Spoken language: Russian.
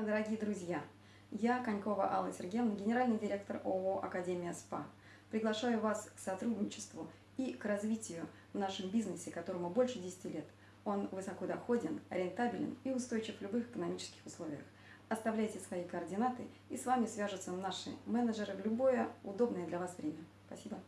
Дорогие друзья, я Конькова Алла Сергеевна, генеральный директор ООО «Академия СПА». Приглашаю вас к сотрудничеству и к развитию в нашем бизнесе, которому больше 10 лет. Он высокодоходен, рентабелен и устойчив в любых экономических условиях. Оставляйте свои координаты, и с вами свяжутся наши менеджеры в любое удобное для вас время. Спасибо.